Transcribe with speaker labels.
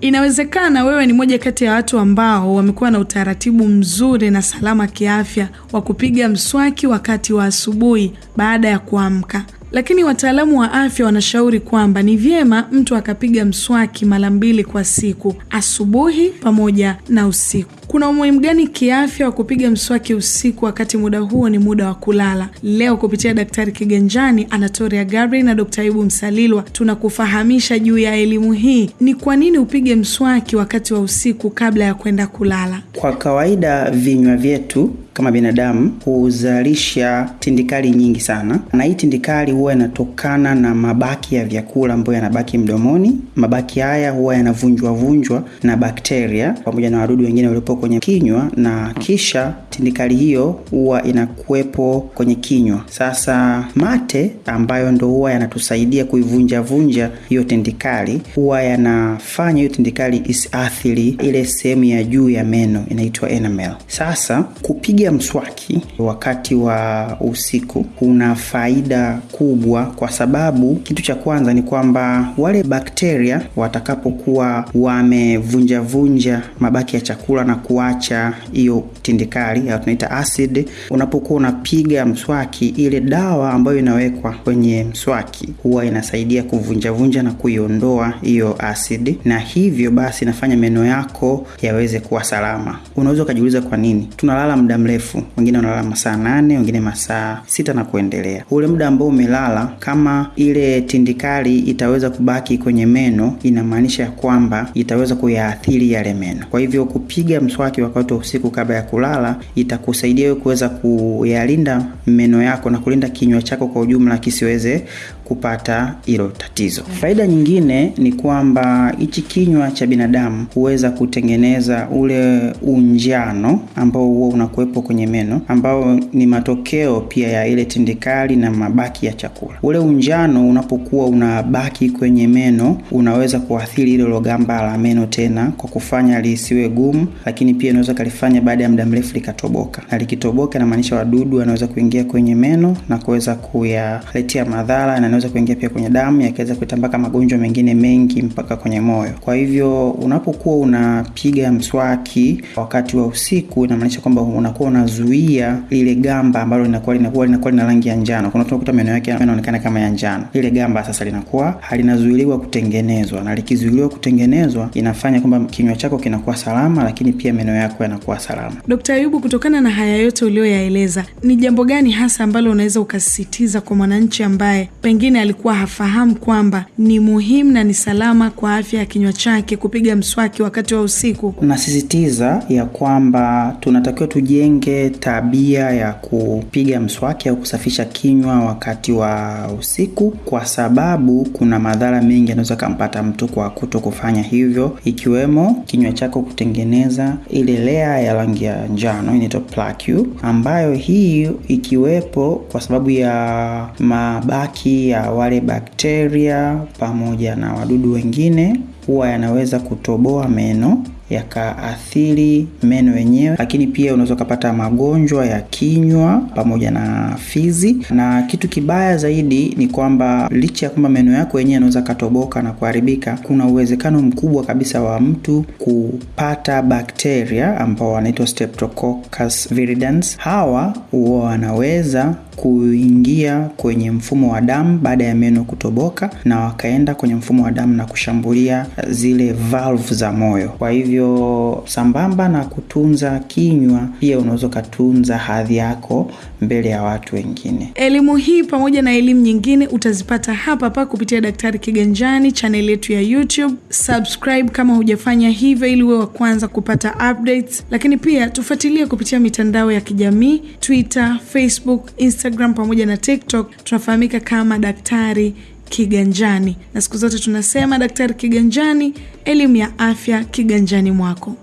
Speaker 1: Inawezekana wewe ni moja kati ya watu ambao wamekuwa na utaratibu mzuri na salama kiafya wa kupiga mswaki wakati wa asubuhi baada ya kuamka, lakini wataalamu wa afya wanashauri kwamba ni vyema mtu akapiga mswaki mara mbili kwa siku, asubuhi pamoja na usiku. Kuna umuhimu gani kiafya wa kupiga mswaki usiku wakati muda huo ni muda wa kulala? Leo kupitia Daktari Kiganjani, Anatoria Gabriel na Dkt. Ayubu Msalilwa tunakufahamisha juu ya elimu hii. Ni kwa nini upige mswaki wakati wa usiku kabla ya kwenda kulala?
Speaker 2: Kwa kawaida vinywa vyetu kama binadamu huzalisha tindikali nyingi sana, na hii tindikali huwa inatokana na mabaki ya vyakula ambayo yanabaki mdomoni. Mabaki haya huwa yanavunjwavunjwa na bakteria pamoja na wadudu wengine waliopo kwenye kinywa, na kisha tindikali hiyo huwa inakuwepo kwenye kinywa. Sasa mate ambayo ndo huwa yanatusaidia kuivunja vunja hiyo tindikali, huwa yanafanya hiyo tindikali isiathiri ile sehemu ya juu ya meno inaitwa enamel. Sasa kupiga mswaki wakati wa usiku kuna faida kubwa, kwa sababu kitu cha kwanza ni kwamba wale bakteria watakapokuwa wamevunjavunja mabaki ya chakula na kuacha hiyo tindikali au tunaita acid, unapokuwa unapiga mswaki, ile dawa ambayo inawekwa kwenye mswaki huwa inasaidia kuvunjavunja na kuiondoa hiyo acid, na hivyo basi inafanya meno yako yaweze kuwa salama. Unaweza ukajiuliza kwa nini tunalala muda mrefu, wengine wanalala masaa nane, wengine masaa sita na kuendelea. Ule muda ambao umelala, kama ile tindikali itaweza kubaki kwenye meno, inamaanisha kwamba itaweza kuyaathiri yale meno. Kwa hivyo kupiga mswaki wakati wa usiku kabla ya kulala itakusaidia wewe kuweza kuyalinda meno yako na kulinda kinywa chako kwa ujumla kisiweze kupata hilo tatizo. Faida nyingine ni kwamba hichi kinywa cha binadamu huweza kutengeneza ule unjano ambao huo unakuwepo kwenye meno, ambao ni matokeo pia ya ile tindikali na mabaki ya chakula. Ule unjano unapokuwa unabaki kwenye meno, unaweza kuathiri ile logamba la meno tena kwa kufanya lisiwe gumu, lakini pia inaweza kalifanya baada ya muda mrefu likatoboka, na likitoboka inamaanisha wadudu wanaweza kuingia kwenye meno na kuweza kuyaletea madhara na inaweza kuingia pia kwenye damu yakaweza kutambaka magonjwa mengine mengi mpaka kwenye moyo. Kwa hivyo unapokuwa unapiga mswaki wakati wa usiku, inamaanisha kwamba unakuwa unazuia ile gamba ambalo linakuwa linakuwa linakuwa lina rangi ya njano. Kuna tunakuta meno yake yanaonekana kama ya njano, ile gamba sasa linakuwa halinazuiliwa kutengenezwa, na likizuiliwa kutengenezwa inafanya kwamba kinywa chako kinakuwa salama, lakini pia meno yako yanakuwa salama.
Speaker 1: Dkt. Ayubu, kutokana na haya yote uliyoyaeleza, ni jambo gani hasa ambalo unaweza ukasisitiza kwa mwananchi ambaye pengine alikuwa hafahamu kwamba ni muhimu na ni salama kwa afya ya kinywa chake kupiga mswaki wakati wa usiku?
Speaker 2: Nasisitiza ya kwamba tunatakiwa tujenge tabia ya kupiga mswaki au kusafisha kinywa wakati wa usiku, kwa sababu kuna madhara mengi yanaweza kampata mtu kwa kuto kufanya hivyo, ikiwemo kinywa chako kutengeneza ile layer ya rangi ya njano inaitwa plaque, ambayo hii ikiwepo kwa sababu ya mabaki ya wale bakteria pamoja na wadudu wengine huwa yanaweza kutoboa meno yakaathiri meno yenyewe, lakini pia unaweza ukapata magonjwa ya kinywa pamoja na fizi. Na kitu kibaya zaidi ni kwamba licha ya kwamba meno yako yenyewe yanaweza katoboka na kuharibika, kuna uwezekano mkubwa kabisa wa mtu kupata bakteria ambao wanaitwa Streptococcus viridans. Hawa huwa wanaweza kuingia kwenye mfumo wa damu baada ya meno kutoboka, na wakaenda kwenye mfumo wa damu na kushambulia zile valve za moyo. Kwa hivyo sambamba na kutunza kinywa, pia unaweza ukatunza hadhi yako mbele ya watu wengine.
Speaker 1: Elimu hii pamoja na elimu nyingine utazipata hapa hapa kupitia Daktari Kiganjani, chaneli yetu ya YouTube. Subscribe kama hujafanya hivyo, ili uwe wa kwanza kupata updates, lakini pia tufuatilie kupitia mitandao ya kijamii Twitter, Facebook, Instagram pamoja na TikTok. Tunafahamika kama Daktari Kiganjani, na siku zote tunasema Daktari Kiganjani, elimu ya afya kiganjani mwako.